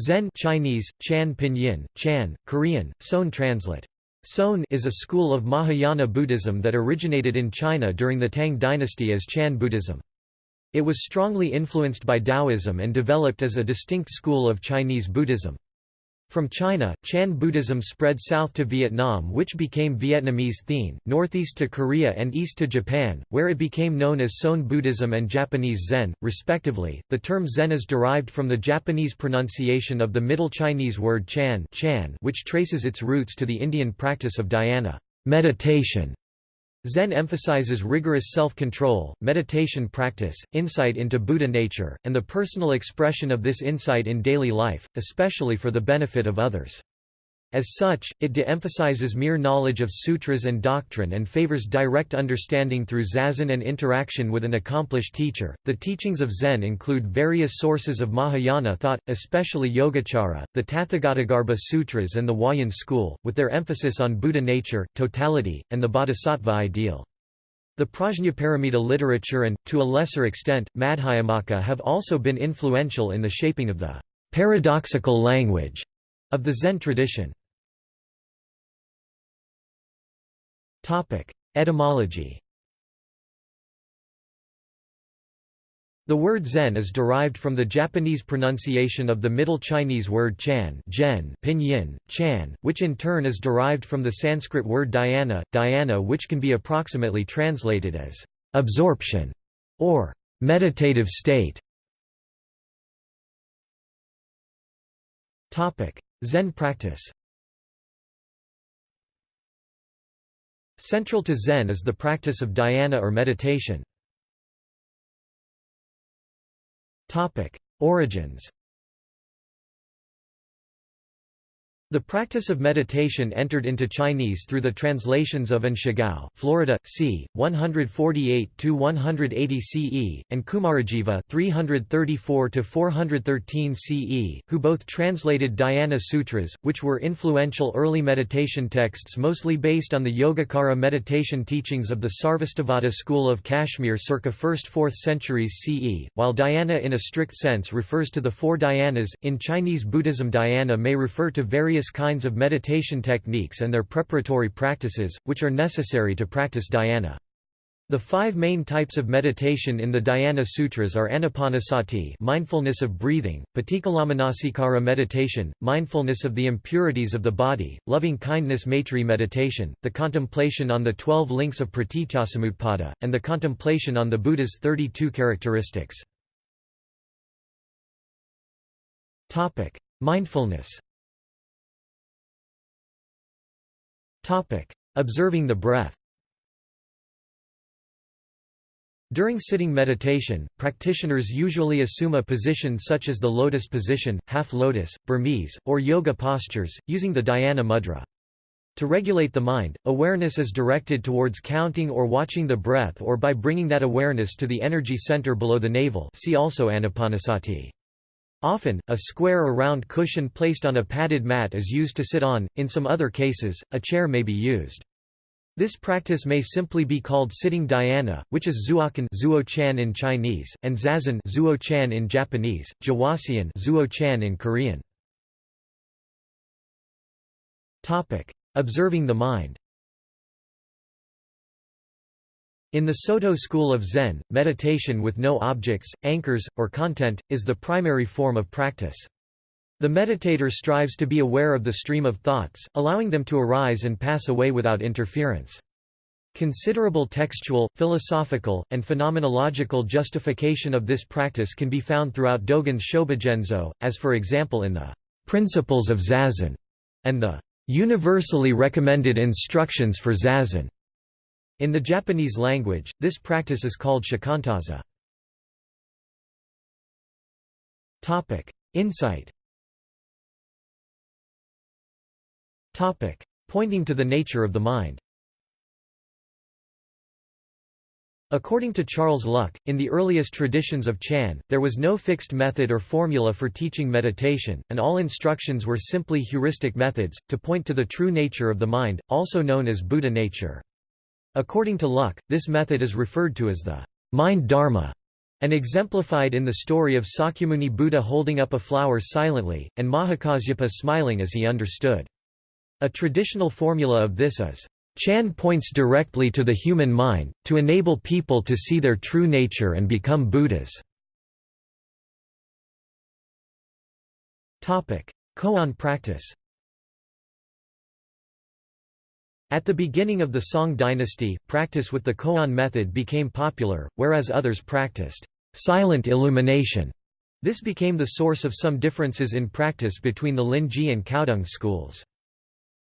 Zen Chinese, Chan Pinyin, Chan, Korean, Son translate. Son is a school of Mahayana Buddhism that originated in China during the Tang dynasty as Chan Buddhism. It was strongly influenced by Taoism and developed as a distinct school of Chinese Buddhism. From China, Chan Buddhism spread south to Vietnam which became Vietnamese Thien, northeast to Korea and east to Japan, where it became known as Son Buddhism and Japanese Zen, respectively. The term Zen is derived from the Japanese pronunciation of the Middle Chinese word Chan, Chan which traces its roots to the Indian practice of dhyana meditation. Zen emphasizes rigorous self-control, meditation practice, insight into Buddha nature, and the personal expression of this insight in daily life, especially for the benefit of others. As such, it de-emphasizes mere knowledge of sutras and doctrine and favors direct understanding through zazen and interaction with an accomplished teacher. The teachings of Zen include various sources of Mahayana thought, especially Yogacara, the Tathagatagarbha Sutras, and the Huayan school, with their emphasis on Buddha nature, totality, and the bodhisattva ideal. The Prajnaparamita literature and, to a lesser extent, Madhyamaka have also been influential in the shaping of the paradoxical language of the Zen tradition. Etymology. The word Zen is derived from the Japanese pronunciation of the Middle Chinese word Chan Zhen, pinyin, Chan, which in turn is derived from the Sanskrit word dhyana, dhyana which can be approximately translated as absorption or meditative state. Topic: Zen practice Central to Zen is the practice of dhyana or meditation. Origins The practice of meditation entered into Chinese through the translations of An Shigao, Florida, c. 148–180 CE, and Kumarajiva 334–413 CE, who both translated Dhyana Sutras, which were influential early meditation texts mostly based on the Yogacara meditation teachings of the Sarvastivada school of Kashmir circa 1st–4th centuries CE, while dhyana in a strict sense refers to the four dhyanas, in Chinese Buddhism dhyana may refer to various various kinds of meditation techniques and their preparatory practices, which are necessary to practice dhyana. The five main types of meditation in the Dhyana Sutras are anapanasati mindfulness of breathing, patikkalamanassikara meditation, mindfulness of the impurities of the body, loving-kindness maitri meditation, the contemplation on the twelve links of pratityasamutpada, and the contemplation on the Buddha's 32 characteristics. Mindfulness Observing the breath During sitting meditation, practitioners usually assume a position such as the lotus position, half lotus, Burmese, or yoga postures, using the dhyana mudra. To regulate the mind, awareness is directed towards counting or watching the breath or by bringing that awareness to the energy center below the navel see also anapanasati. Often, a square or round cushion placed on a padded mat is used to sit on, in some other cases, a chair may be used. This practice may simply be called sitting dhyana, which is zuokan zuo-chan in Chinese, and zazen zuo-chan in Japanese, jawasian zuo-chan in Korean. Observing the mind In the Soto school of Zen, meditation with no objects, anchors, or content, is the primary form of practice. The meditator strives to be aware of the stream of thoughts, allowing them to arise and pass away without interference. Considerable textual, philosophical, and phenomenological justification of this practice can be found throughout Dogen's Shobogenzo, as for example in the Principles of Zazen and the Universally Recommended Instructions for Zazen. In the Japanese language, this practice is called shikantaza. Topic: Insight Topic: Pointing to the nature of the mind According to Charles Luk, in the earliest traditions of Chan, there was no fixed method or formula for teaching meditation, and all instructions were simply heuristic methods, to point to the true nature of the mind, also known as Buddha nature. According to Luk, this method is referred to as the mind dharma, and exemplified in the story of Sakyamuni Buddha holding up a flower silently, and Mahakasyapa smiling as he understood. A traditional formula of this is, Chan points directly to the human mind, to enable people to see their true nature and become Buddhas. Koan practice At the beginning of the Song dynasty, practice with the koan method became popular, whereas others practiced silent illumination. This became the source of some differences in practice between the Linji and Caodong schools.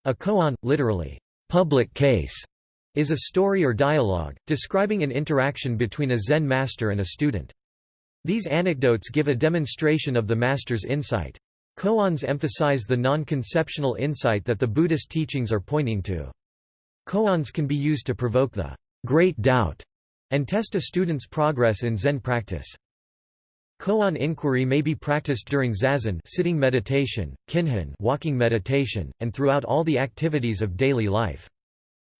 A koan, literally, public case, is a story or dialogue, describing an interaction between a Zen master and a student. These anecdotes give a demonstration of the master's insight. Koans emphasize the non-conceptual insight that the Buddhist teachings are pointing to. Koans can be used to provoke the great doubt and test a student's progress in Zen practice. Koan inquiry may be practiced during zazen sitting meditation, kinhin walking meditation, and throughout all the activities of daily life.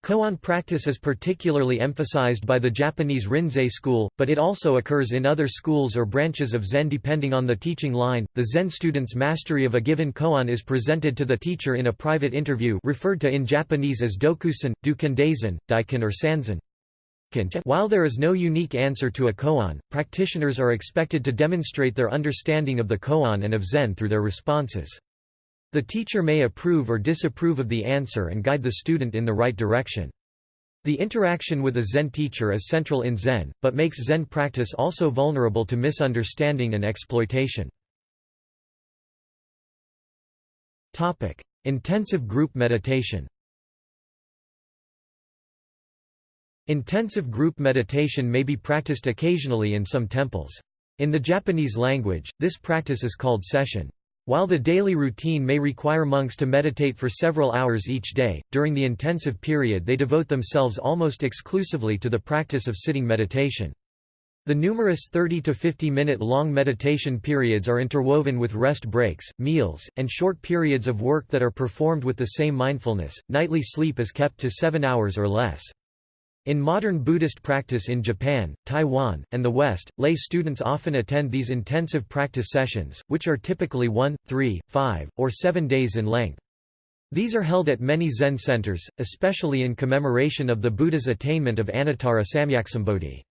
Koan practice is particularly emphasized by the Japanese Rinzai school, but it also occurs in other schools or branches of Zen depending on the teaching line. The Zen student's mastery of a given koan is presented to the teacher in a private interview referred to in Japanese as dokusan, dukendazen, daiken or sanzen. While there is no unique answer to a koan, practitioners are expected to demonstrate their understanding of the koan and of Zen through their responses. The teacher may approve or disapprove of the answer and guide the student in the right direction. The interaction with a Zen teacher is central in Zen, but makes Zen practice also vulnerable to misunderstanding and exploitation. Intensive group meditation Intensive group meditation may be practiced occasionally in some temples. In the Japanese language, this practice is called sesshin. While the daily routine may require monks to meditate for several hours each day, during the intensive period they devote themselves almost exclusively to the practice of sitting meditation. The numerous 30 to 50 minute long meditation periods are interwoven with rest breaks, meals, and short periods of work that are performed with the same mindfulness. Nightly sleep is kept to 7 hours or less. In modern Buddhist practice in Japan, Taiwan, and the West, lay students often attend these intensive practice sessions, which are typically 1, 3, 5, or 7 days in length. These are held at many Zen centers, especially in commemoration of the Buddha's attainment of Anuttara Samyaksambodhi.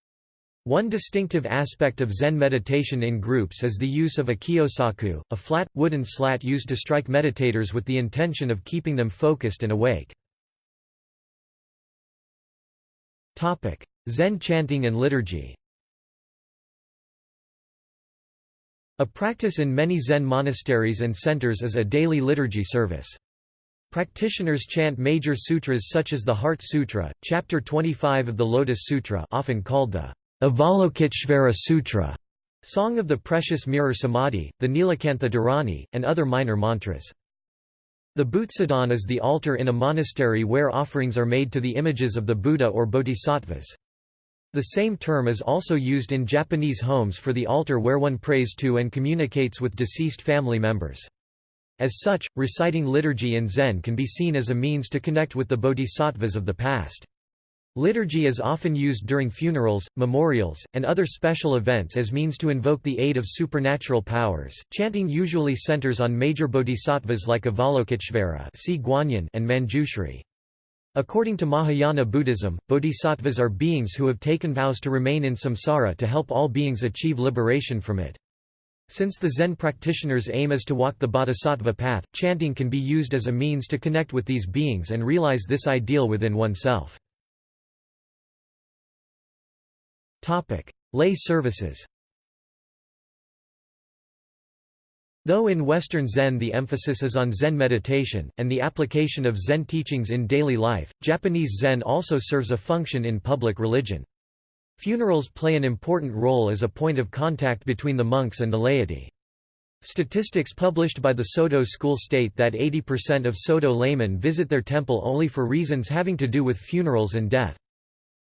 One distinctive aspect of Zen meditation in groups is the use of a kyosaku, a flat, wooden slat used to strike meditators with the intention of keeping them focused and awake. Zen chanting and liturgy A practice in many Zen monasteries and centers is a daily liturgy service. Practitioners chant major sutras such as the Heart Sutra, Chapter 25 of the Lotus Sutra often called the Avalokiteshvara Sutra, Song of the Precious Mirror Samadhi, the Nilakantha Dharani, and other minor mantras. The Butsudan is the altar in a monastery where offerings are made to the images of the Buddha or bodhisattvas. The same term is also used in Japanese homes for the altar where one prays to and communicates with deceased family members. As such, reciting liturgy in Zen can be seen as a means to connect with the bodhisattvas of the past. Liturgy is often used during funerals, memorials, and other special events as means to invoke the aid of supernatural powers. Chanting usually centers on major bodhisattvas like Avalokiteshvara and Manjushri. According to Mahayana Buddhism, bodhisattvas are beings who have taken vows to remain in samsara to help all beings achieve liberation from it. Since the Zen practitioner's aim is to walk the bodhisattva path, chanting can be used as a means to connect with these beings and realize this ideal within oneself. Topic: Lay services. Though in Western Zen the emphasis is on Zen meditation, and the application of Zen teachings in daily life, Japanese Zen also serves a function in public religion. Funerals play an important role as a point of contact between the monks and the laity. Statistics published by the Soto school state that 80% of Soto laymen visit their temple only for reasons having to do with funerals and death.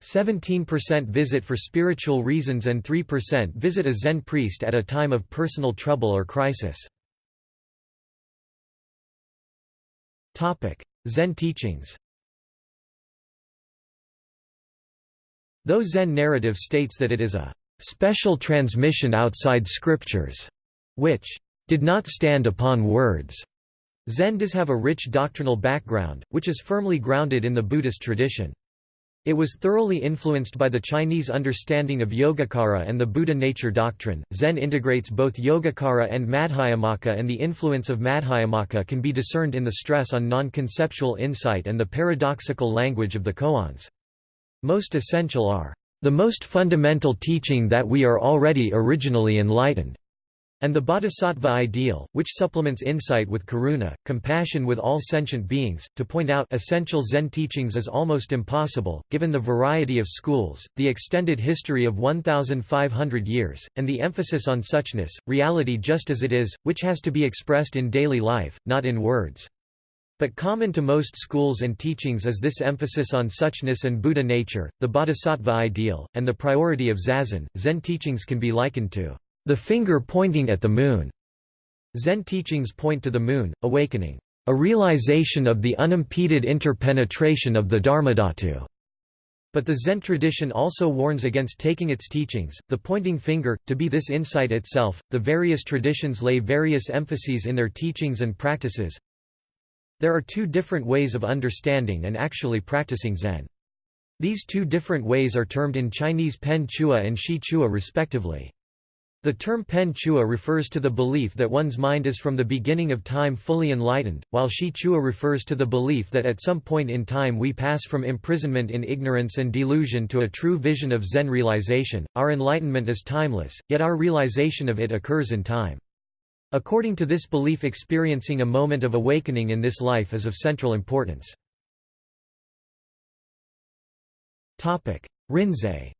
17% visit for spiritual reasons and 3% visit a Zen priest at a time of personal trouble or crisis. Zen teachings Though Zen narrative states that it is a special transmission outside scriptures, which did not stand upon words. Zen does have a rich doctrinal background, which is firmly grounded in the Buddhist tradition. It was thoroughly influenced by the Chinese understanding of Yogacara and the Buddha nature doctrine. Zen integrates both Yogacara and Madhyamaka, and the influence of Madhyamaka can be discerned in the stress on non conceptual insight and the paradoxical language of the koans. Most essential are the most fundamental teaching that we are already originally enlightened and the bodhisattva ideal, which supplements insight with karuna, compassion with all sentient beings. To point out essential Zen teachings is almost impossible, given the variety of schools, the extended history of 1,500 years, and the emphasis on suchness, reality just as it is, which has to be expressed in daily life, not in words. But common to most schools and teachings is this emphasis on suchness and Buddha nature, the bodhisattva ideal, and the priority of zazen. Zen teachings can be likened to the finger pointing at the moon. Zen teachings point to the moon, awakening, a realization of the unimpeded interpenetration of the Dharmadhatu. But the Zen tradition also warns against taking its teachings, the pointing finger, to be this insight itself. The various traditions lay various emphases in their teachings and practices. There are two different ways of understanding and actually practicing Zen. These two different ways are termed in Chinese Pen Chua and Shi Chua respectively. The term pen chua refers to the belief that one's mind is from the beginning of time fully enlightened, while shi chua refers to the belief that at some point in time we pass from imprisonment in ignorance and delusion to a true vision of Zen realization. Our enlightenment is timeless, yet our realization of it occurs in time. According to this belief experiencing a moment of awakening in this life is of central importance. Rinzai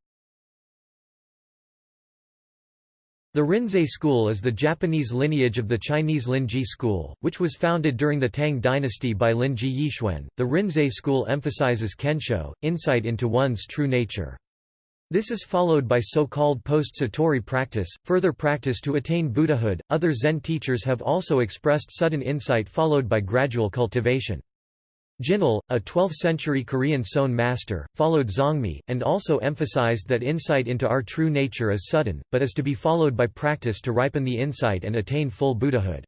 The Rinzai school is the Japanese lineage of the Chinese Linji school, which was founded during the Tang dynasty by Linji Yixuan. The Rinzai school emphasizes kensho, insight into one's true nature. This is followed by so-called post-satori practice, further practice to attain Buddhahood. Other Zen teachers have also expressed sudden insight followed by gradual cultivation. Jinul, a 12th-century Korean seon master, followed Zongmi, and also emphasized that insight into our true nature is sudden, but is to be followed by practice to ripen the insight and attain full Buddhahood.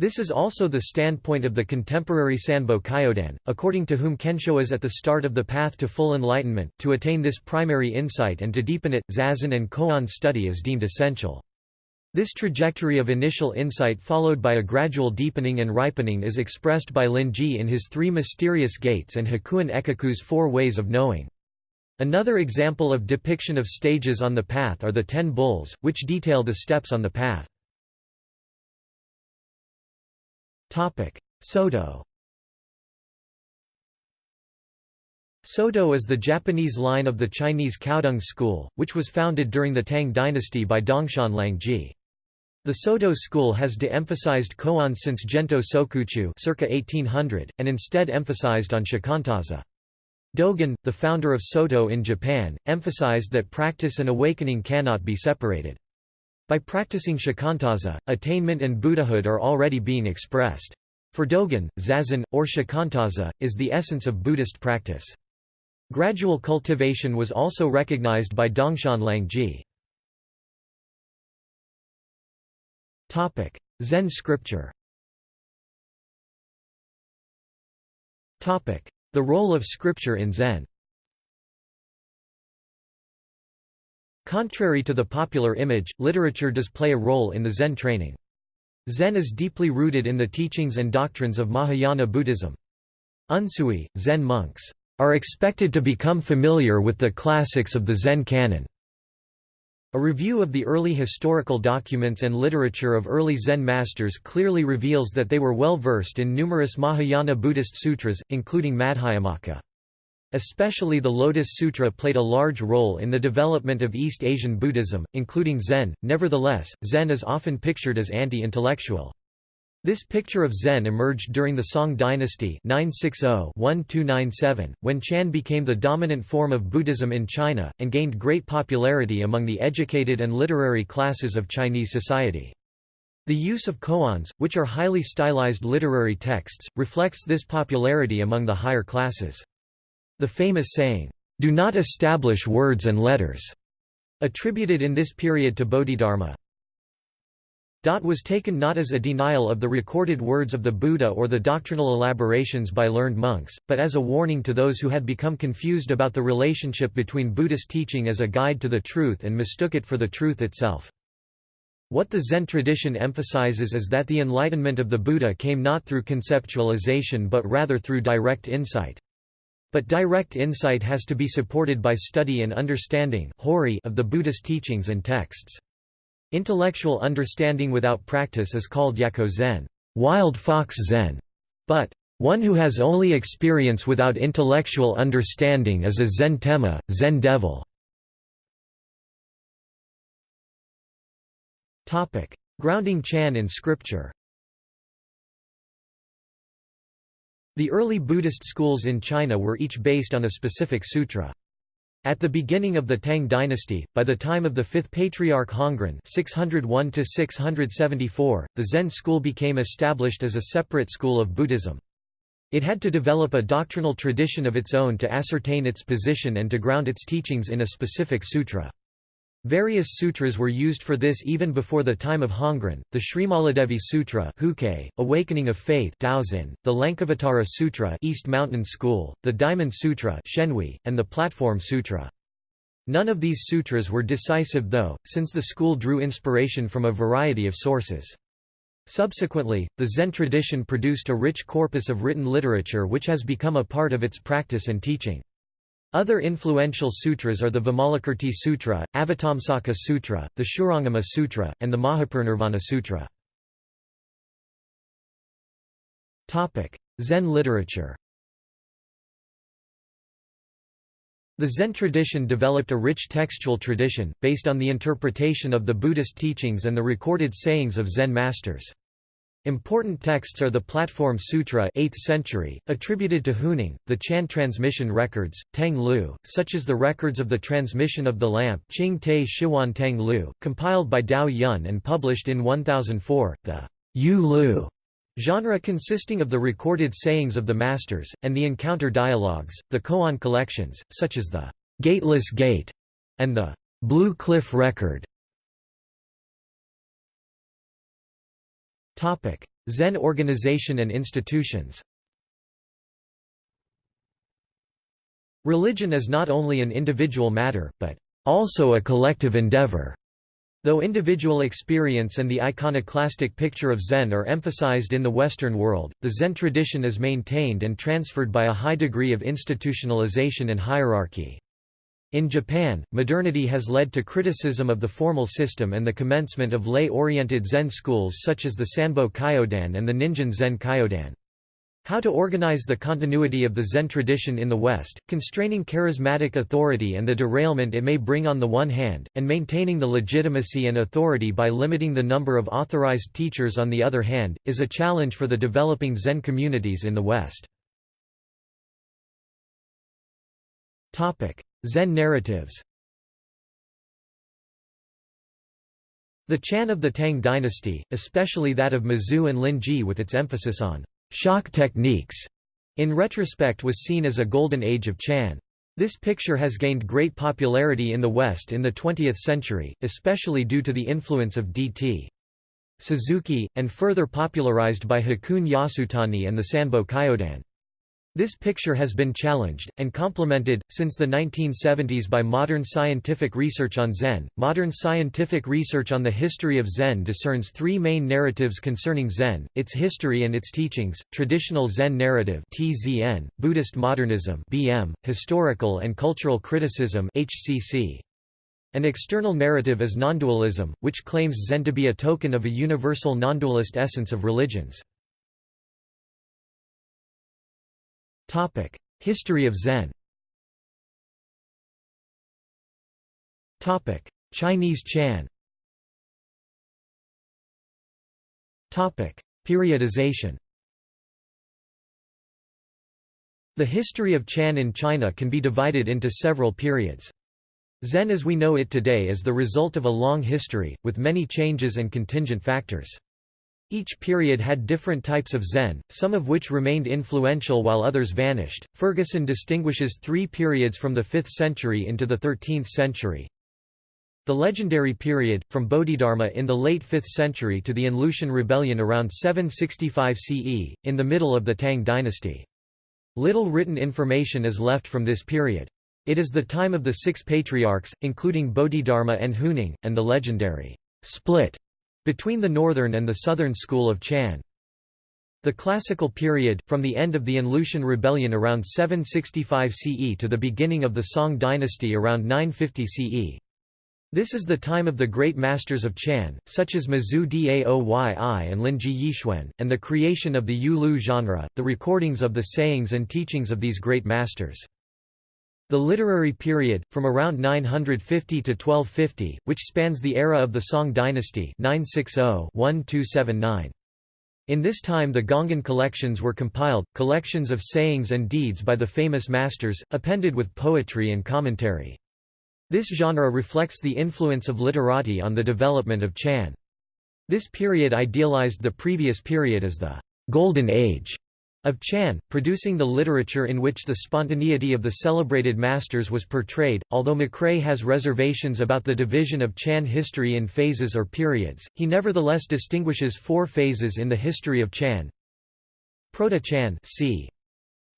This is also the standpoint of the contemporary Sanbo Kyodan, according to whom Kensho is at the start of the path to full enlightenment. To attain this primary insight and to deepen it, Zazen and Koan study is deemed essential. This trajectory of initial insight followed by a gradual deepening and ripening is expressed by Linji in his Three Mysterious Gates and Hakuin Ekaku's Four Ways of Knowing. Another example of depiction of stages on the path are the Ten Bulls, which detail the steps on the path. Soto Soto is the Japanese line of the Chinese Caodong school, which was founded during the Tang dynasty by Dongshan Liangjie. The Soto school has de-emphasized koan since Gento Sokuchu circa 1800, and instead emphasized on shikantaza. Dogen, the founder of Soto in Japan, emphasized that practice and awakening cannot be separated. By practicing shikantaza, attainment and Buddhahood are already being expressed. For Dogen, zazen, or shikantaza, is the essence of Buddhist practice. Gradual cultivation was also recognized by Dongshan Liangjie. Zen scripture Topic: The role of scripture in Zen Contrary to the popular image, literature does play a role in the Zen training. Zen is deeply rooted in the teachings and doctrines of Mahayana Buddhism. Unsui, Zen monks, are expected to become familiar with the classics of the Zen canon. A review of the early historical documents and literature of early Zen masters clearly reveals that they were well versed in numerous Mahayana Buddhist sutras, including Madhyamaka. Especially the Lotus Sutra played a large role in the development of East Asian Buddhism, including Zen. Nevertheless, Zen is often pictured as anti-intellectual. This picture of Zen emerged during the Song dynasty 960-1297, when Chan became the dominant form of Buddhism in China, and gained great popularity among the educated and literary classes of Chinese society. The use of koans, which are highly stylized literary texts, reflects this popularity among the higher classes. The famous saying, "'Do not establish words and letters' attributed in this period to Bodhidharma, was taken not as a denial of the recorded words of the Buddha or the doctrinal elaborations by learned monks, but as a warning to those who had become confused about the relationship between Buddhist teaching as a guide to the truth and mistook it for the truth itself. What the Zen tradition emphasizes is that the enlightenment of the Buddha came not through conceptualization but rather through direct insight. But direct insight has to be supported by study and understanding of the Buddhist teachings and texts. Intellectual understanding without practice is called Yako Zen, wild fox Zen, but one who has only experience without intellectual understanding is a Zen Tenma, Zen devil. Topic: Grounding Chan in scripture The early Buddhist schools in China were each based on a specific sutra. At the beginning of the Tang dynasty, by the time of the fifth patriarch Hongren 601 the Zen school became established as a separate school of Buddhism. It had to develop a doctrinal tradition of its own to ascertain its position and to ground its teachings in a specific sutra. Various sutras were used for this even before the time of Hongren, the Srimaladevi Sutra Awakening of Faith Daoxin, the Lankavatara Sutra East Mountain School, the Diamond Sutra Shenhui, and the Platform Sutra. None of these sutras were decisive though, since the school drew inspiration from a variety of sources. Subsequently, the Zen tradition produced a rich corpus of written literature which has become a part of its practice and teaching. Other influential sutras are the Vimalakirti Sutra, Avatamsaka Sutra, the Shurangama Sutra, and the Mahaparinirvana Sutra. Zen literature The Zen tradition developed a rich textual tradition, based on the interpretation of the Buddhist teachings and the recorded sayings of Zen masters. Important texts are the Platform Sutra 8th century, attributed to Huineng, the Chan transmission records, Tang Lu, such as the records of the transmission of the lamp Qing Te Shiwan Tang Lu, compiled by Dao Yun and published in 1004, the Yu Lu genre consisting of the recorded sayings of the masters, and the encounter dialogues, the koan collections, such as the Gateless Gate and the Blue Cliff Record. Topic: Zen organization and institutions. Religion is not only an individual matter, but also a collective endeavor. Though individual experience and the iconoclastic picture of Zen are emphasized in the Western world, the Zen tradition is maintained and transferred by a high degree of institutionalization and hierarchy. In Japan, modernity has led to criticism of the formal system and the commencement of lay-oriented Zen schools such as the Sanbo Kyodan and the Ningen Zen Kyodan. How to organize the continuity of the Zen tradition in the West, constraining charismatic authority and the derailment it may bring on the one hand, and maintaining the legitimacy and authority by limiting the number of authorized teachers on the other hand, is a challenge for the developing Zen communities in the West. Zen narratives The Chan of the Tang dynasty, especially that of Mazu and Lin-ji with its emphasis on shock techniques, in retrospect was seen as a golden age of Chan. This picture has gained great popularity in the West in the 20th century, especially due to the influence of D.T. Suzuki, and further popularized by Hakuun Yasutani and the Sanbo Kyodan. This picture has been challenged, and complemented, since the 1970s by modern scientific research on Zen. Modern scientific research on the history of Zen discerns three main narratives concerning Zen, its history and its teachings, traditional Zen narrative (TZN), Buddhist modernism (BM), historical and cultural criticism (HCC). An external narrative is nondualism, which claims Zen to be a token of a universal nondualist essence of religions. History of Zen. Topic: Chinese Chan. Topic: Periodization. The history of Chan in China can be divided into several periods. Zen as we know it today is the result of a long history, with many changes and contingent factors. Each period had different types of Zen, some of which remained influential while others vanished. Ferguson distinguishes three periods from the 5th century into the 13th century. The legendary period, from Bodhidharma in the late 5th century to the An Lushan rebellion around 765 CE, in the middle of the Tang dynasty. Little written information is left from this period. It is the time of the six patriarchs, including Bodhidharma and Huineng, and the legendary split between the northern and the southern school of Chan. The classical period, from the end of the An Lushan rebellion around 765 CE to the beginning of the Song dynasty around 950 CE. This is the time of the great masters of Chan, such as Mazu Daoyi and Linji Yixuan, and the creation of the Yulu genre, the recordings of the sayings and teachings of these great masters. The literary period, from around 950 to 1250, which spans the era of the Song dynasty 960-1279. In this time the Gongan collections were compiled, collections of sayings and deeds by the famous masters, appended with poetry and commentary. This genre reflects the influence of literati on the development of Chan. This period idealized the previous period as the «golden age» of Chan, producing the literature in which the spontaneity of the celebrated masters was portrayed. Although McRae has reservations about the division of Chan history in phases or periods, he nevertheless distinguishes four phases in the history of Chan. Proto-Chan c.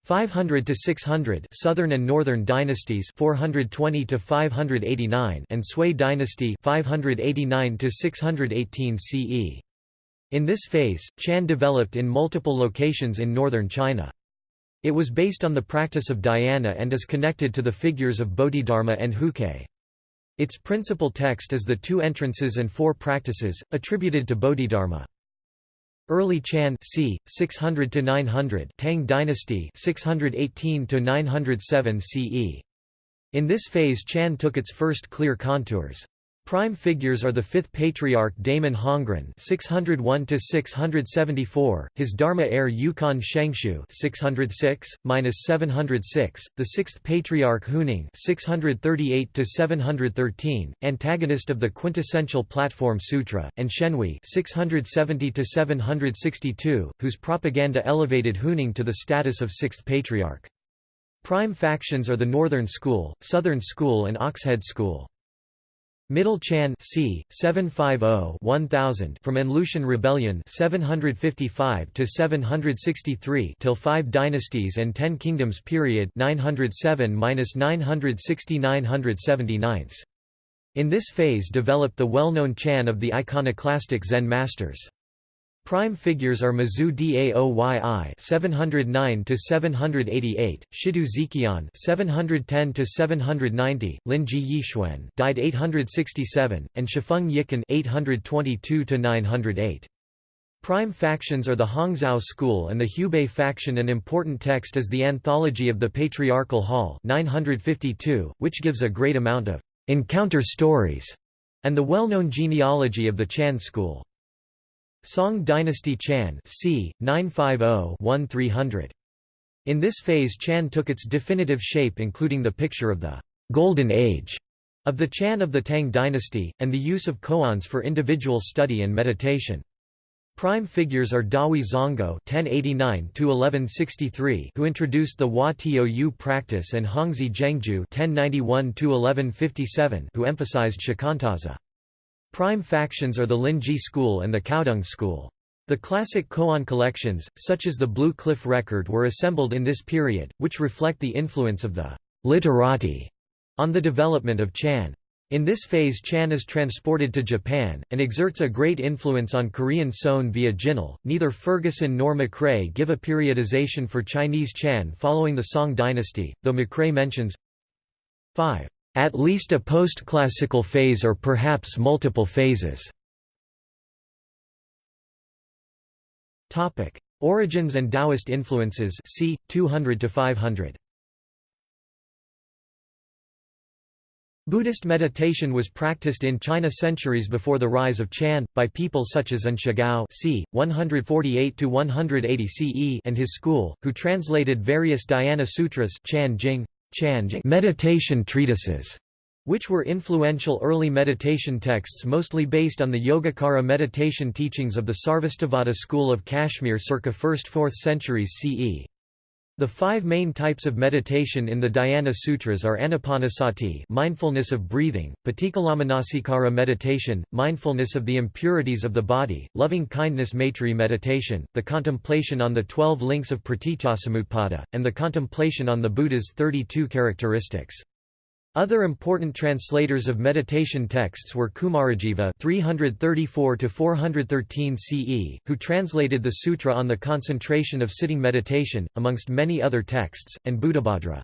500 to 600 Southern and Northern dynasties 420 to 589 and Sui dynasty 589 to 618 CE. In this phase, Chan developed in multiple locations in northern China. It was based on the practice of dhyana and is connected to the figures of Bodhidharma and Huike. Its principal text is the Two Entrances and Four Practices, attributed to Bodhidharma. Early Chan c. 600 to 900 Tang dynasty 618 to 907 CE. In this phase Chan took its first clear contours. Prime figures are the fifth patriarch Daman Hongren (601–674), his Dharma heir Yuquan Shenxiu (606–706), the sixth patriarch Huineng (638–713), antagonist of the quintessential Platform Sutra, and Shenhui (670–762), whose propaganda elevated Huineng to the status of sixth patriarch. Prime factions are the Northern School, Southern School, and Oxhead School. Middle Chan c. 750-1000 from An Lushan Rebellion 755 to 763 till 5 dynasties and 10 kingdoms period 907-960-979. In this phase developed the well-known Chan of the iconoclastic Zen masters. Prime figures are Mazu Daoyi 709 to 788, Shitou Xiqian 710 to 790, Linji Yixuan died 867, and Xuefeng Yicun 822 to 908. Prime factions are the Hongzhou school and the Hubei faction. An important text is the Anthology of the Patriarchal Hall 952, which gives a great amount of encounter stories and the well-known genealogy of the Chan school. Song dynasty Chan c. 950-1300. In this phase Chan took its definitive shape including the picture of the «golden age» of the Chan of the Tang dynasty, and the use of koans for individual study and meditation. Prime figures are Dahui Zonggao (1089–1163), who introduced the Hua Tou practice, and Hongzhi Zhengjue (1091–1157), who emphasized shikantaza. Prime factions are the Linji school and the Caodong school. The classic koan collections, such as the Blue Cliff Record were assembled in this period, which reflect the influence of the literati on the development of Chan. In this phase Chan is transported to Japan, and exerts a great influence on Korean Seon via Jinul. Neither Ferguson nor McRae give a periodization for Chinese Chan following the Song dynasty, though McRae mentions 5 at least a post-classical phase or perhaps multiple phases. Topic: Origins and Taoist influences. C. 200 to 500. Buddhist meditation was practiced in China centuries before the rise of Chan, by people such as An Shigao c. 148 to 180 CE and his school, who translated various Dhyana sutras Chan Jing, meditation treatises, which were influential early meditation texts mostly based on the Yogacara meditation teachings of the Sarvastivada school of Kashmir circa 1st–4th centuries CE. The five main types of meditation in the Dhyana Sutras are anapanasati mindfulness of breathing, patikkalamanassikara meditation, mindfulness of the impurities of the body, loving-kindness maitri meditation, the contemplation on the twelve links of pratityasamutpada, and the contemplation on the Buddha's 32 characteristics. Other important translators of meditation texts were Kumarajiva (334–413 CE), who translated the Sutra on the concentration of sitting meditation, amongst many other texts, and Buddhabhadra.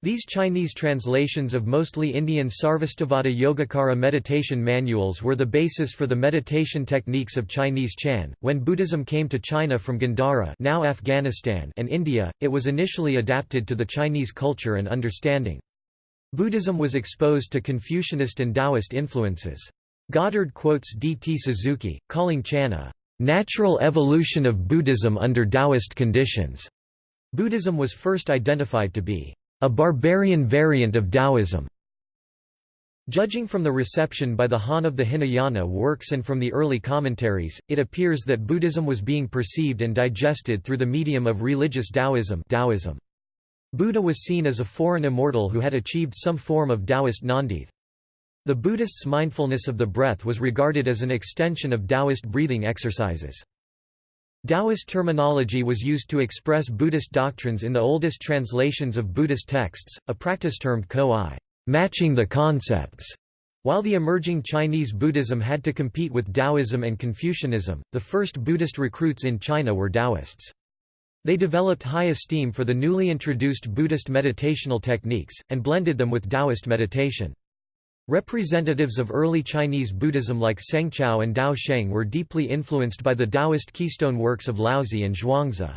These Chinese translations of mostly Indian Sarvastivada Yogacara meditation manuals were the basis for the meditation techniques of Chinese Chan. When Buddhism came to China from Gandhara, now Afghanistan, and India, it was initially adapted to the Chinese culture and understanding. Buddhism was exposed to Confucianist and Taoist influences. Goddard quotes D. T. Suzuki, calling Chan a natural evolution of Buddhism under Taoist conditions. Buddhism was first identified to be a barbarian variant of Taoism. Judging from the reception by the Han of the Hinayana works and from the early commentaries, it appears that Buddhism was being perceived and digested through the medium of religious Taoism, Taoism. Buddha was seen as a foreign immortal who had achieved some form of Taoist nandith. The Buddhists' mindfulness of the breath was regarded as an extension of Taoist breathing exercises. Taoist terminology was used to express Buddhist doctrines in the oldest translations of Buddhist texts, a practice termed ko-i, matching the concepts. While the emerging Chinese Buddhism had to compete with Taoism and Confucianism, the first Buddhist recruits in China were Taoists. They developed high esteem for the newly introduced Buddhist meditational techniques, and blended them with Taoist meditation. Representatives of early Chinese Buddhism like Sengzhao and Dao Sheng were deeply influenced by the Taoist keystone works of Laozi and Zhuangzi.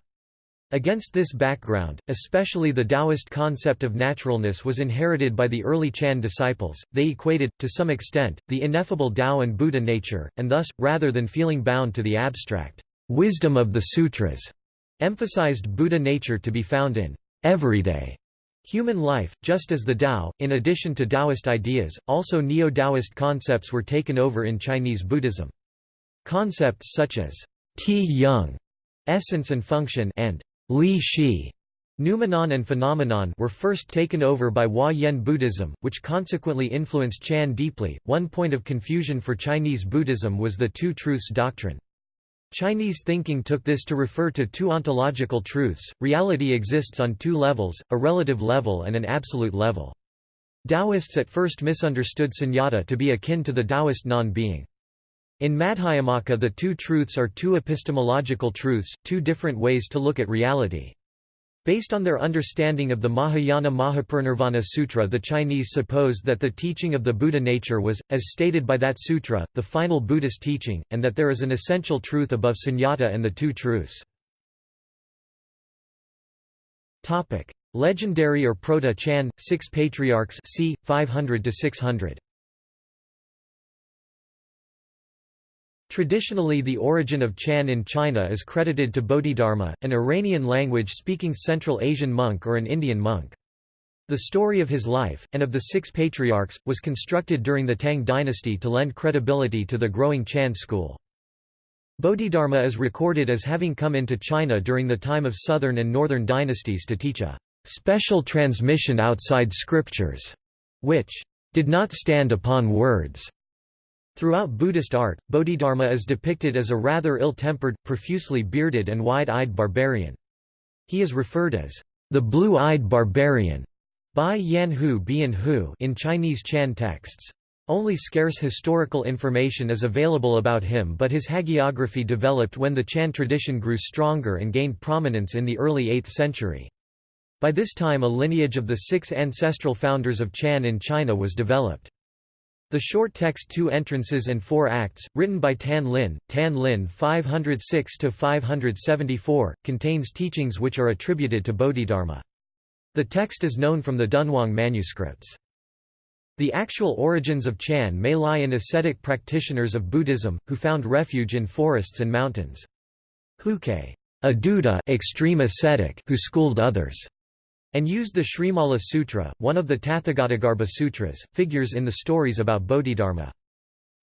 Against this background, especially the Taoist concept of naturalness was inherited by the early Chan disciples, they equated, to some extent, the ineffable Tao and Buddha nature, and thus, rather than feeling bound to the abstract wisdom of the sutras, emphasized Buddha nature to be found in everyday human life, just as the Tao, in addition to Taoist ideas, also Neo-Taoist concepts were taken over in Chinese Buddhism. Concepts such as Ti Yung, essence and function, and Li Shi, noumenon and phenomenon, were first taken over by Hua Yen Buddhism, which consequently influenced Chan deeply. One point of confusion for Chinese Buddhism was the Two Truths doctrine. Chinese thinking took this to refer to two ontological truths, reality exists on two levels, a relative level and an absolute level. Taoists at first misunderstood sunyata to be akin to the Taoist non-being. In Madhyamaka the two truths are two epistemological truths, two different ways to look at reality. Based on their understanding of the Mahayana Mahaparinirvana Sutra the Chinese supposed that the teaching of the Buddha nature was, as stated by that sutra, the final Buddhist teaching, and that there is an essential truth above sunyata and the two truths. Legendary or Proto-Chan, Six Patriarchs c. 500–600 Traditionally the origin of Chan in China is credited to Bodhidharma, an Iranian language-speaking Central Asian monk or an Indian monk. The story of his life, and of the six patriarchs, was constructed during the Tang dynasty to lend credibility to the growing Chan school. Bodhidharma is recorded as having come into China during the time of southern and northern dynasties to teach a special transmission outside scriptures, which did not stand upon words. Throughout Buddhist art, Bodhidharma is depicted as a rather ill-tempered, profusely bearded and wide-eyed barbarian. He is referred as the blue-eyed barbarian by Yan Hu Bian Hu in Chinese Chan texts. Only scarce historical information is available about him but his hagiography developed when the Chan tradition grew stronger and gained prominence in the early 8th century. By this time a lineage of the six ancestral founders of Chan in China was developed. The short text Two Entrances and Four Acts, written by Tan Lin, Tan Lin 506–574, contains teachings which are attributed to Bodhidharma. The text is known from the Dunhuang manuscripts. The actual origins of Chan may lie in ascetic practitioners of Buddhism, who found refuge in forests and mountains. Huike, a dhuta extreme ascetic who schooled others and used the Srimala Sutra, one of the Tathagatagarbha Sutras, figures in the stories about Bodhidharma.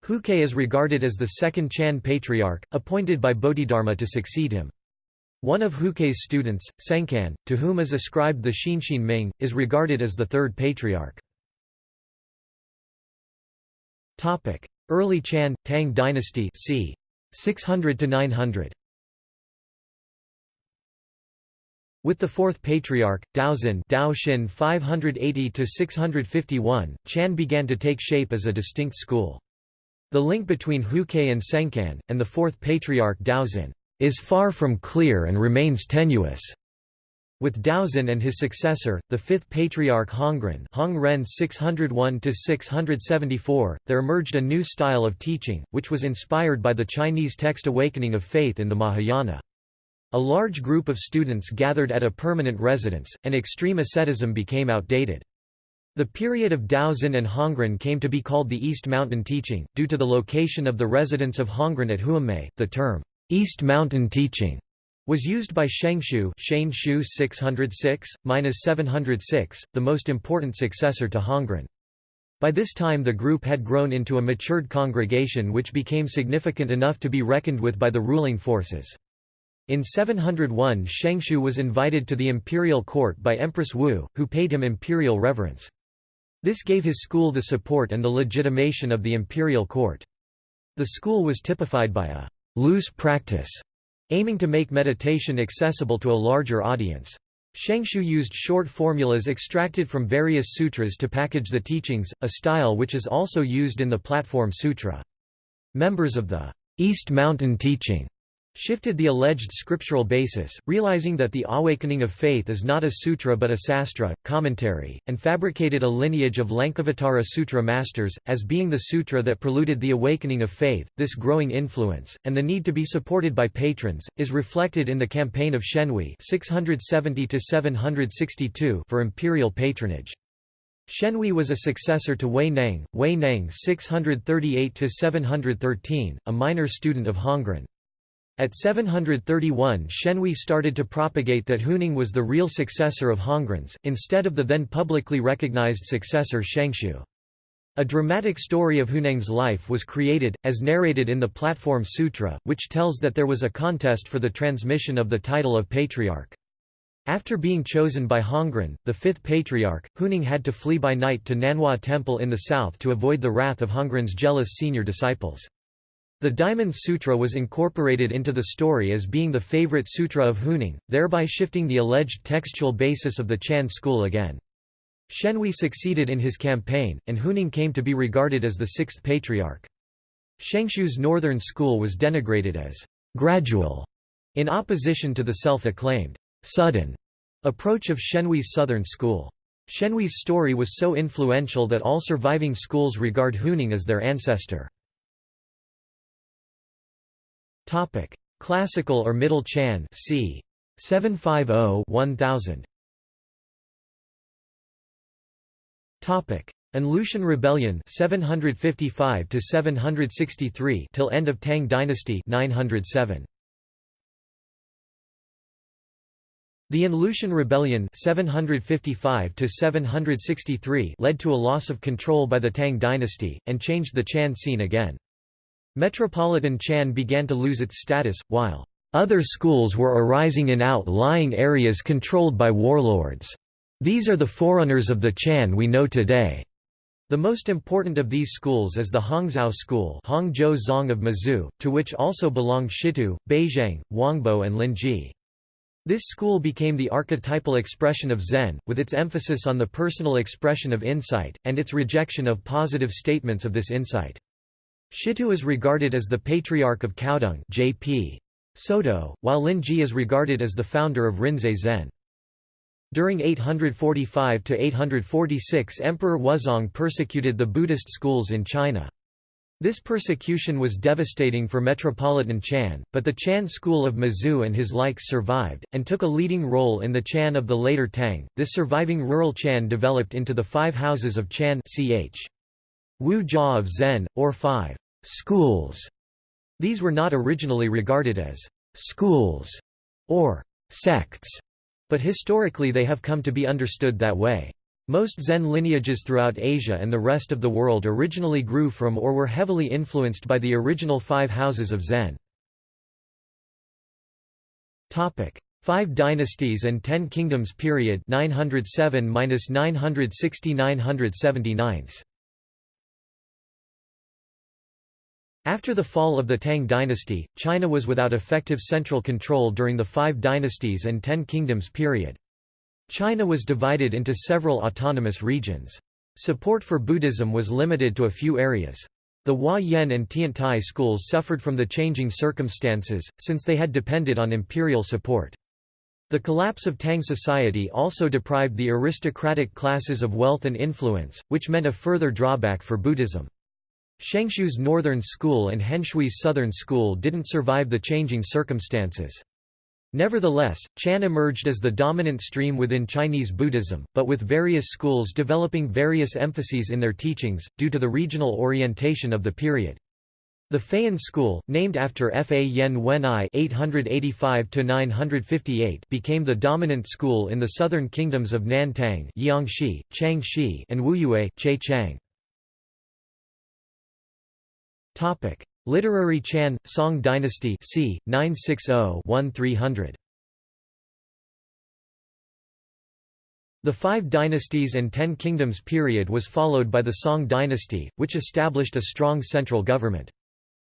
Huike is regarded as the second Chan patriarch, appointed by Bodhidharma to succeed him. One of Huike's students, Sengcan, to whom is ascribed the Xinxin Ming, is regarded as the third patriarch. Early Chan, Tang dynasty c. 600 to 900. With the fourth patriarch, Daozin Daoxin 580–651, Chan began to take shape as a distinct school. The link between Huike and Sengcan, and the fourth patriarch Daoxin, is far from clear and remains tenuous. With Daoxin and his successor, the fifth patriarch Hongren Hong Ren 601–674, there emerged a new style of teaching, which was inspired by the Chinese text Awakening of Faith in the Mahayana. A large group of students gathered at a permanent residence, and extreme asceticism became outdated. The period of Daoxin and Hongren came to be called the East Mountain Teaching, due to the location of the residence of Hongren at Huangmei. The term, East Mountain Teaching, was used by Shenxiu Shu 606-706, the most important successor to Hongren. By this time the group had grown into a matured congregation which became significant enough to be reckoned with by the ruling forces. In 701 Shenxiu was invited to the imperial court by Empress Wu, who paid him imperial reverence. This gave his school the support and the legitimation of the imperial court. The school was typified by a loose practice, aiming to make meditation accessible to a larger audience. Shenxiu used short formulas extracted from various sutras to package the teachings, a style which is also used in the Platform Sutra. Members of the East Mountain Teaching shifted the alleged scriptural basis, realizing that the awakening of faith is not a sutra but a sastra, commentary, and fabricated a lineage of Lankavatara Sutra masters, as being the sutra that preluded the awakening of faith. This growing influence, and the need to be supported by patrons, is reflected in the campaign of Shenhui 670 for imperial patronage. Shenhui was a successor to Huineng, Wei Neng 638–713, a minor student of Hongren. At 731 Shenhui started to propagate that Huineng was the real successor of Hongren's, instead of the then publicly recognized successor Shenxiu. A dramatic story of Huineng's life was created, as narrated in the Platform Sutra, which tells that there was a contest for the transmission of the title of patriarch. After being chosen by Hongren, the fifth patriarch, Huineng had to flee by night to Nanhua Temple in the south to avoid the wrath of Hongren's jealous senior disciples. The Diamond Sutra was incorporated into the story as being the favorite sutra of Huineng, thereby shifting the alleged textual basis of the Chan school again. Shenhui succeeded in his campaign, and Huineng came to be regarded as the sixth patriarch. Shenxiu's northern school was denigrated as gradual, in opposition to the self-acclaimed sudden approach of Shenhui's southern school. Shenhui's story was so influential that all surviving schools regard Huineng as their ancestor. Topic: Classical or Middle Chan c. 750-1000. Topic: An Lushan Rebellion 755 to 763 till end of Tang dynasty 907. The An Lushan Rebellion 755–763 led to a loss of control by the Tang dynasty, and changed the Chan scene again. Metropolitan Chan began to lose its status, while other schools were arising in outlying areas controlled by warlords. These are the forerunners of the Chan we know today. The most important of these schools is the Hongzhou school Hongzhou Zong of Mazu, to which also belong Shitou, Baizhang, Huangbo and Linji. This school became the archetypal expression of Zen, with its emphasis on the personal expression of insight, and its rejection of positive statements of this insight. Shitou is regarded as the patriarch of Caodong J.P. Soto, while Linji is regarded as the founder of Rinzai Zen. During 845–846 Emperor Wuzong persecuted the Buddhist schools in China. This persecution was devastating for Metropolitan Chan, but the Chan school of Mazu and his likes survived, and took a leading role in the Chan of the later Tang. This surviving rural Chan developed into the five houses of Chan ch. Wu Jia of Zen, or five schools. These were not originally regarded as schools or sects, but historically they have come to be understood that way. Most Zen lineages throughout Asia and the rest of the world originally grew from or were heavily influenced by the original five houses of Zen. Topic: Five Dynasties and Ten Kingdoms period 907–960–979 After the fall of the Tang dynasty, China was without effective central control during the Five Dynasties and Ten Kingdoms period. China was divided into several autonomous regions. Support for Buddhism was limited to a few areas. The Hua Yan and Tiantai schools suffered from the changing circumstances, since they had depended on imperial support. The collapse of Tang society also deprived the aristocratic classes of wealth and influence, which meant a further drawback for Buddhism. Shenxiu's northern school and Henshui's southern school didn't survive the changing circumstances. Nevertheless, Chan emerged as the dominant stream within Chinese Buddhism, but with various schools developing various emphases in their teachings, due to the regional orientation of the period. The Fayan school, named after Fayan Wenyi (885–958), became the dominant school in the southern kingdoms of Nantang (Jiangxi, Changxi) and Wuyue (Che Chang). Topic: Literary Chan Song Dynasty c. 960-1300. The Five Dynasties and Ten Kingdoms period was followed by the Song dynasty, which established a strong central government.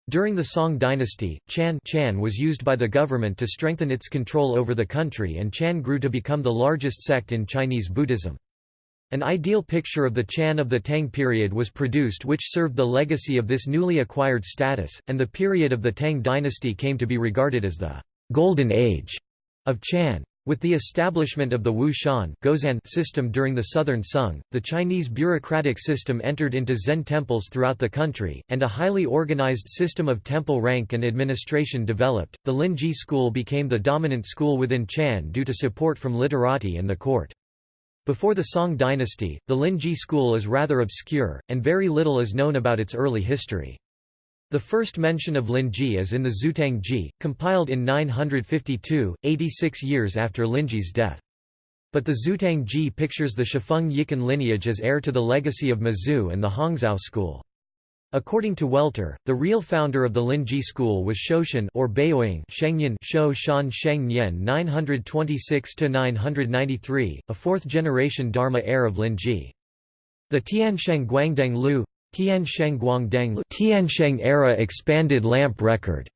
During the Song dynasty, Chan, Chan was used by the government to strengthen its control over the country and Chan grew to become the largest sect in Chinese Buddhism. An ideal picture of the Chan of the Tang period was produced which served the legacy of this newly acquired status, and the period of the Tang dynasty came to be regarded as the «golden age» of Chan. With the establishment of the Wu Shan system during the Southern Sung, the Chinese bureaucratic system entered into Zen temples throughout the country, and a highly organized system of temple rank and administration developed. The Linji school became the dominant school within Chan due to support from literati and the court. Before the Song dynasty, the Linji school is rather obscure, and very little is known about its early history. The first mention of Linji is in the Zutang Ji, compiled in 952, 86 years after Linji's death. But the Zutang Ji pictures the Xuefeng Yicun lineage as heir to the legacy of Mazu and the Hongzhou school. According to Welter, the real founder of the Linji school was Shoushan or Baoying Shengnian Shou Shan Sheng Nian 926–993, a fourth-generation Dharma heir of Linji. The Tiansheng Guangdeng Lu Tiansheng Guangdeng Tiansheng era expanded lamp record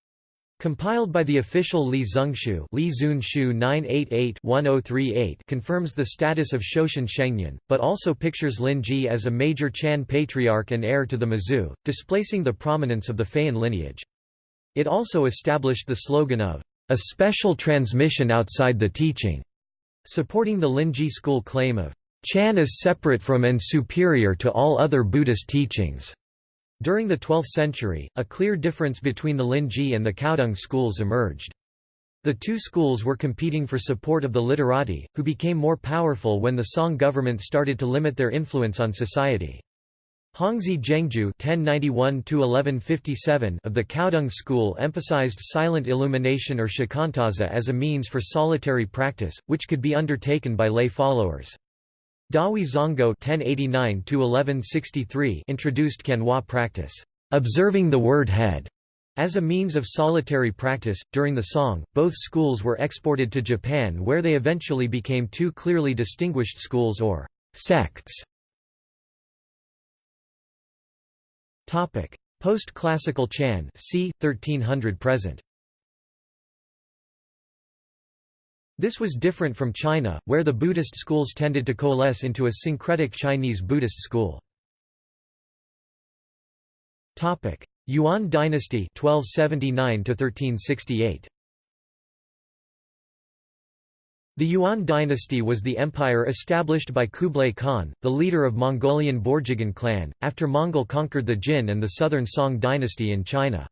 Compiled by the official Li Zunxu Li Zunxu 988-1038 confirms the status of Shoushan Shengnian, but also pictures Lin Ji as a major Chan patriarch and heir to the Mazu, displacing the prominence of the Fayan lineage. It also established the slogan of, "...a special transmission outside the teaching", supporting the Linji school claim of, Chan is separate from and superior to all other Buddhist teachings. During the 12th century, a clear difference between the Linji and the Caodong schools emerged. The two schools were competing for support of the literati, who became more powerful when the Song government started to limit their influence on society. Hongzhi (1091–1157) of the Caodong school emphasized silent illumination or shikantaza as a means for solitary practice, which could be undertaken by lay followers. Dahui Zonggao (1089–1163) introduced kanhua practice, observing the word head, as a means of solitary practice. During the Song, both schools were exported to Japan, where they eventually became two clearly distinguished schools or sects. Topic: Post-classical Chan, c. 1300 present. This was different from China, where the Buddhist schools tended to coalesce into a syncretic Chinese Buddhist school. Yuan dynasty 1279 1368. The Yuan dynasty was the empire established by Kublai Khan, the leader of Mongolian Borjigin clan, after Mongol conquered the Jin and the southern Song dynasty in China.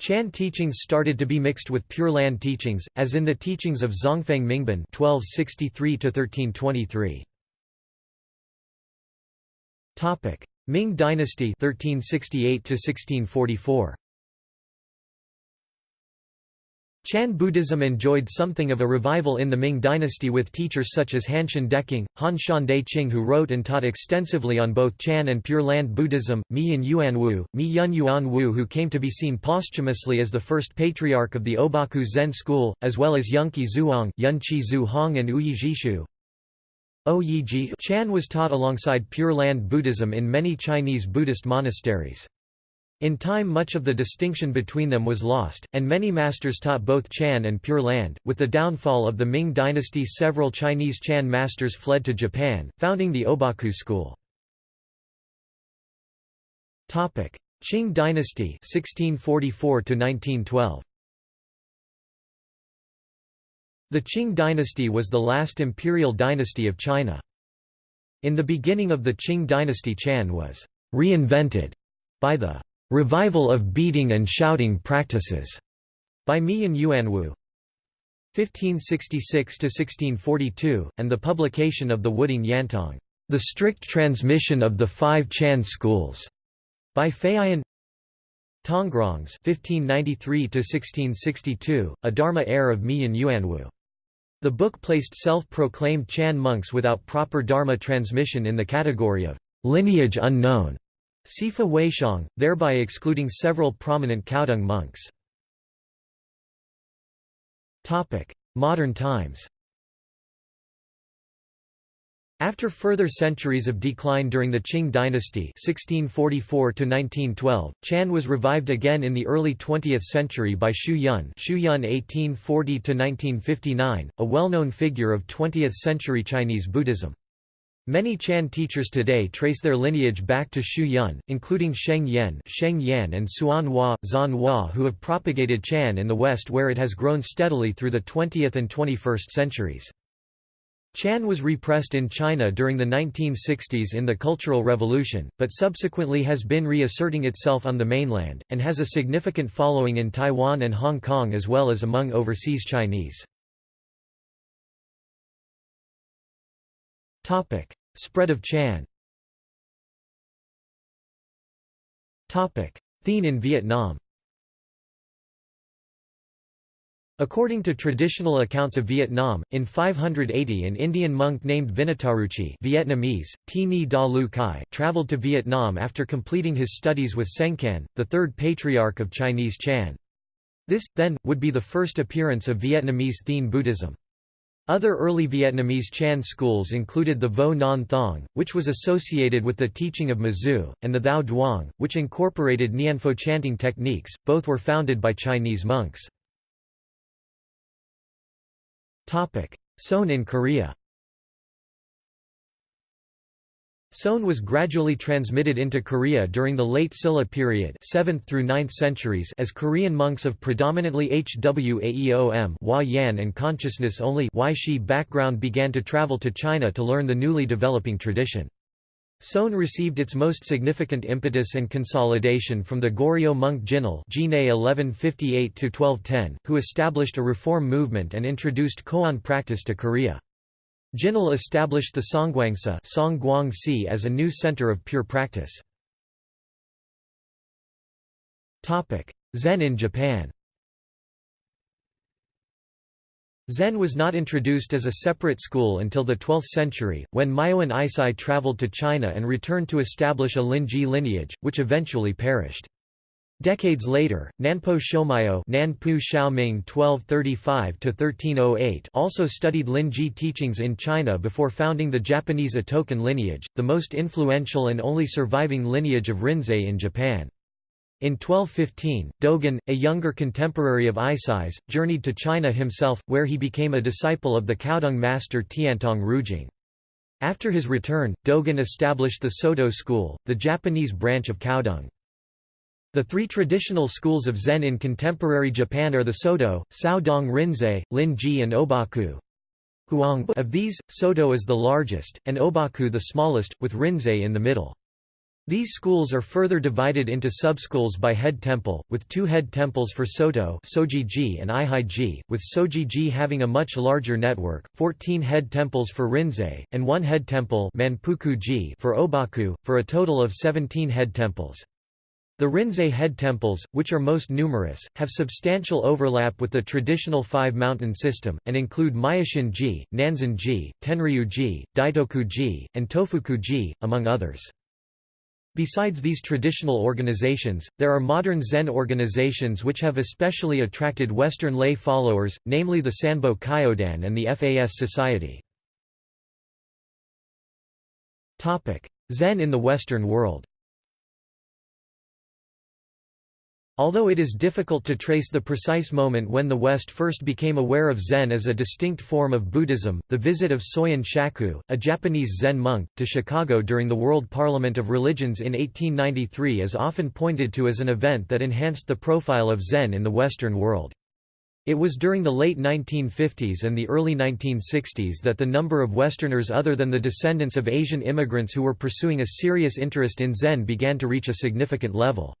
Chan teachings started to be mixed with Pure Land teachings, as in the teachings of Zhongfeng Mingben (1263–1323). Topic: Ming Dynasty (1368–1644). Chan Buddhism enjoyed something of a revival in the Ming dynasty with teachers such as Hanshan Deqing, Han Shande Qing who wrote and taught extensively on both Chan and Pure Land Buddhism, Miyun Yuanwu, Mi Yun Yuan Wu who came to be seen posthumously as the first patriarch of the Obaku Zen school, as well as Yunqi Zhuhong, Yunqi Zhu Hong and Ouyi Zhixu. Oyiji Chan was taught alongside Pure Land Buddhism in many Chinese Buddhist monasteries. In time much of the distinction between them was lost, and many masters taught both Chan and Pure Land. With the downfall of the Ming dynasty several Chinese Chan masters fled to Japan, founding the Obaku school. Qing dynasty 1644 -1912. The Qing dynasty was the last imperial dynasty of China. In the beginning of the Qing dynasty Chan was «reinvented» by the Revival of beating and shouting practices by Miyun Yuanwu 1566–1642, and the publication of the Wudeng Yantong, The Strict Transmission of the Five Chan Schools, by Feiyin Tongrongs 1593–1662, a Dharma heir of Miyun Yuanwu. The book placed self-proclaimed Chan monks without proper Dharma transmission in the category of lineage unknown. Sifa Weixiong, thereby excluding several prominent Caodong monks. Modern times after further centuries of decline during the Qing dynasty 1644 Chan was revived again in the early 20th century by Xu Yun, Xu Yun 1840 a well-known figure of 20th-century Chinese Buddhism. Many Chan teachers today trace their lineage back to Xu Yun, including Sheng Yen, Sheng Yan and Hsuan Hua, Zan Hua who have propagated Chan in the West where it has grown steadily through the 20th and 21st centuries. Chan was repressed in China during the 1960s in the Cultural Revolution, but subsequently has been reasserting itself on the mainland, and has a significant following in Taiwan and Hong Kong as well as among overseas Chinese. Topic: Spread of Chan. Topic: Thien in Vietnam. According to traditional accounts of Vietnam, in 580 an Indian monk named Vinitaruci Vietnamese, Da Lu Kai traveled to Vietnam after completing his studies with Sengcan, the third patriarch of Chinese Chan. This, then, would be the first appearance of Vietnamese Thien Buddhism. Other early Vietnamese Chan schools included the Vo Ngon Thong, which was associated with the teaching of Mazu, and the Thao Duong, which incorporated Nianfo chanting techniques, both were founded by Chinese monks. Seon in Korea Seon was gradually transmitted into Korea during the late Silla period 7th through 9th centuries as Korean monks of predominantly Hwaeom Hua Yan and consciousness-only background began to travel to China to learn the newly developing tradition. Seon received its most significant impetus and consolidation from the Goryeo monk Jinul (1158–1210), who established a reform movement and introduced koan practice to Korea. Jinul established the Songgwangsa as a new center of pure practice. Zen in Japan Zen was not introduced as a separate school until the 12th century, when Myoan Eisai traveled to China and returned to establish a Linji lineage, which eventually perished. Decades later, Nanpo Shomyo Nanpu Xiaoming (1235–1308) also studied Linji teachings in China before founding the Japanese Otokan lineage, the most influential and only surviving lineage of Rinzai in Japan. In 1215, Dogen, a younger contemporary of Eisai's, journeyed to China himself, where he became a disciple of the Caodong master Tiantong Rujing. After his return, Dogen established the Soto school, the Japanese branch of Caodong. The three traditional schools of Zen in contemporary Japan are the Soto, Dong Rinzai, Lin-ji and Obaku. Of these, Soto is the largest, and Obaku the smallest, with Rinzai in the middle. These schools are further divided into subschools by head temple, with two head temples for Soto and Eihei-ji, with Soji-ji having a much larger network, 14 head temples for Rinzai, and one head temple for Obaku, for a total of 17 head temples. The Rinzai head temples, which are most numerous, have substantial overlap with the traditional five-mountain system, and include Myoshin-ji, Nanzen-ji, Tenryu-ji, Daitoku-ji, and Tofuku-ji, among others. Besides these traditional organizations, there are modern Zen organizations which have especially attracted Western lay followers, namely the Sanbo Kyodan and the FAS Society. Zen in the Western world Although it is difficult to trace the precise moment when the West first became aware of Zen as a distinct form of Buddhism, the visit of Soyen Shaku, a Japanese Zen monk, to Chicago during the World Parliament of Religions in 1893 is often pointed to as an event that enhanced the profile of Zen in the Western world. It was during the late 1950s and the early 1960s that the number of Westerners other than the descendants of Asian immigrants who were pursuing a serious interest in Zen began to reach a significant level.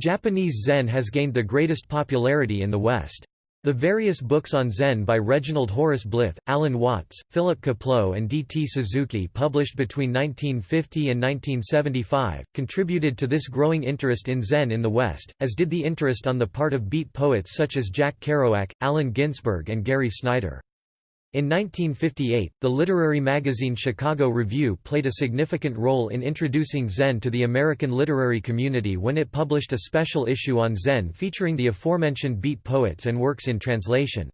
Japanese Zen has gained the greatest popularity in the West. The various books on Zen by Reginald Horace Blyth, Alan Watts, Philip Kapleau and D. T. Suzuki published between 1950 and 1975, contributed to this growing interest in Zen in the West, as did the interest on the part of beat poets such as Jack Kerouac, Allen Ginsberg and Gary Snyder. In 1958, the literary magazine Chicago Review played a significant role in introducing Zen to the American literary community when it published a special issue on Zen featuring the aforementioned beat poets and works in translation.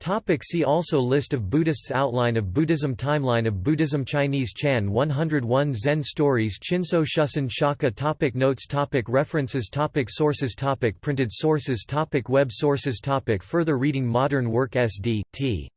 Topic see also List of Buddhists Outline of Buddhism Timeline of Buddhism Chinese Chan 101 Zen Stories Chinso Shusen Shaka topic Notes topic References topic Sources topic Printed sources topic Web sources topic Further reading Modern work SD, T.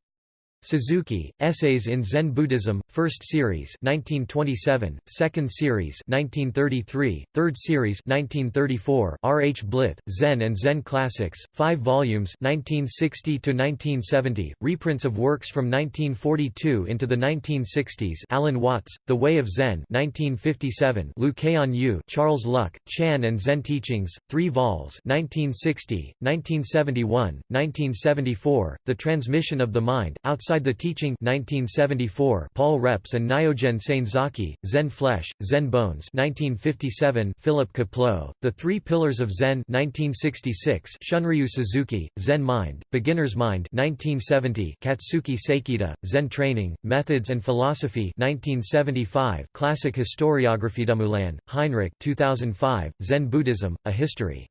Suzuki, Essays in Zen Buddhism, First Series 1927, Second Series 1933, Third Series 1934, R. H. Blyth, Zen and Zen Classics, 5 volumes 1960–1970, reprints of works from 1942 into the 1960s Alan Watts, The Way of Zen 1957, Liu Kaian Yu Charles Luk, Chan and Zen Teachings, 3 vols 1960, 1971, 1974, The Transmission of the Mind, Outside Outside the Teaching 1974 Paul Reps and Nyogen Senzaki, Zen Flesh, Zen Bones 1957 Philip Kapleau, The Three Pillars of Zen 1966 Shunryu Suzuki, Zen Mind, Beginner's Mind 1970 Katsuki Sekida, Zen Training, Methods and Philosophy 1975 Classic Historiography Dumoulin, Heinrich 2005, Zen Buddhism, A History.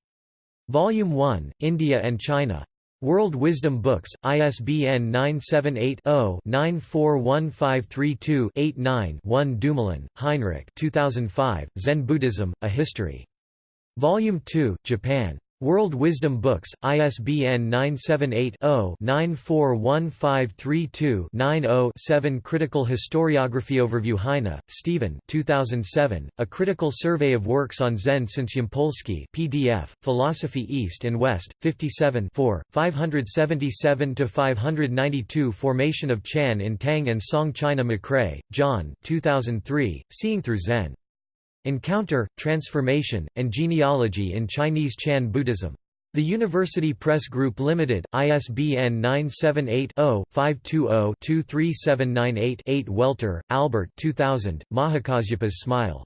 Volume 1, India and China. World Wisdom Books, ISBN 978-0-941532-89-1 Dumoulin, Heinrich 2005, Zen Buddhism, A History. Volume 2, Japan. World Wisdom Books, ISBN 978-0-941532-90-7 Critical Historiography Overview Heine, Stephen 2007, A Critical Survey of Works on Zen since Yampolsky PDF, Philosophy East and West, 57 577–592 Formation of Chan in Tang and Song China McRae, John 2003, Seeing Through Zen. Encounter, Transformation, and Genealogy in Chinese Chan Buddhism. The University Press Group Limited, ISBN 978-0-520-23798-8 Welter, Albert 2000, Mahakasyapa's Smile.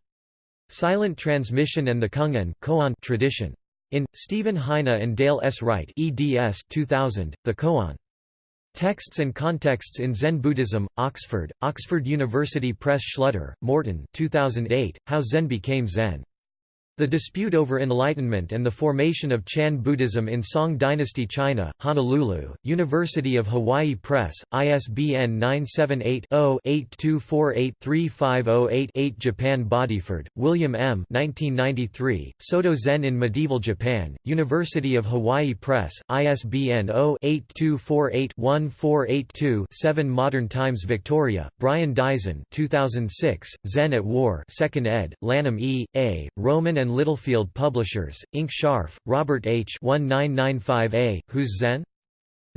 Silent Transmission and the Kungen Koan tradition. In, Stephen Heine and Dale S. Wright eds 2000, The Koan. Texts and Contexts in Zen Buddhism, Oxford, Oxford University Press Schlutter, Morten 2008, How Zen Became Zen. The dispute over enlightenment and the formation of Chan Buddhism in Song Dynasty China, Honolulu, University of Hawaii Press, ISBN 978-0-8248-3508-8 Japan Bodiford, William M. 1993, Soto Zen in Medieval Japan, University of Hawaii Press, ISBN 0-8248-1482-7 Modern Times Victoria, Brian Daizen 2006, Zen at War 2nd ed., Lanham E. A., Rowman and Littlefield Publishers, Inc. Scharf, Robert H. 1995a, Who's Zen?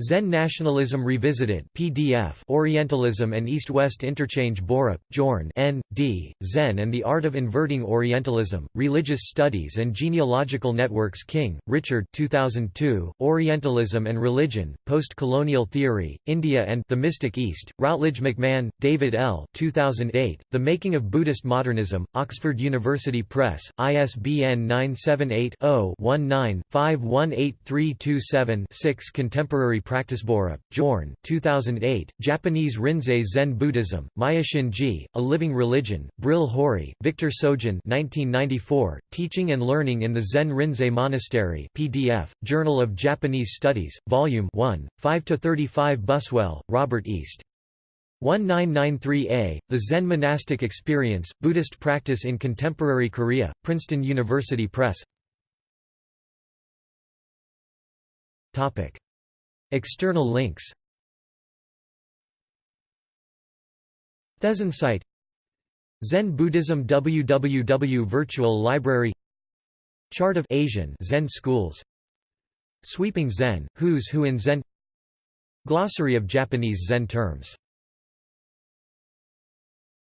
Zen Nationalism Revisited PDF Orientalism and East-West Interchange Borup, Jorn N. D., Zen and the Art of Inverting Orientalism, Religious Studies and Genealogical Networks King, Richard 2002, Orientalism and Religion, Post-Colonial Theory, India and The Mystic East, Routledge McMahan, David L. 2008, The Making of Buddhist Modernism, Oxford University Press, ISBN 978 0 19 518327 Contemporary Practice Borup, Bjorn 2008, Japanese Rinzai Zen Buddhism, Maya Shinji, A Living Religion, Brill Hori, Victor Sogen 1994, Teaching and Learning in the Zen Rinzai Monastery PDF, Journal of Japanese Studies, Volume 1, 5–35 Buswell, Robert East. 1993a, The Zen Monastic Experience, Buddhist Practice in Contemporary Korea, Princeton University Press External links. Thesen site Zen Buddhism www Virtual Library. Chart of Asian Zen schools. Sweeping Zen, Who's Who in Zen. Glossary of Japanese Zen terms